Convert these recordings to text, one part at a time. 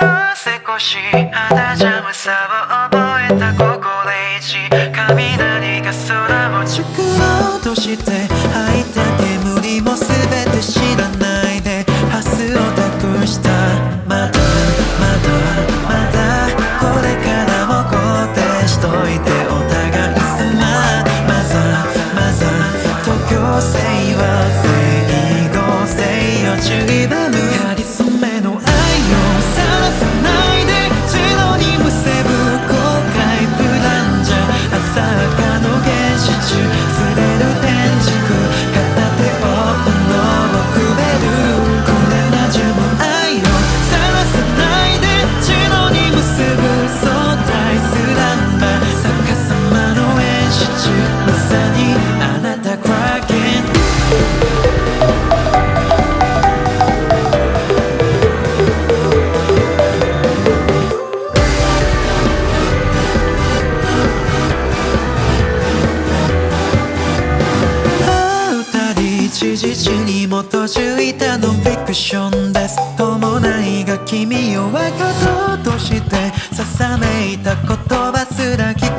少し肌邪魔さを覚えた心意地雷が空を直ろうとして実に基づいたノンフィクションです。伴いが君を分かろうとしてささめいた言葉すら聞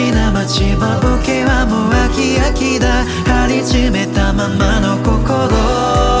しな街も受けはもう飽き飽きだ。張り詰めたままの心。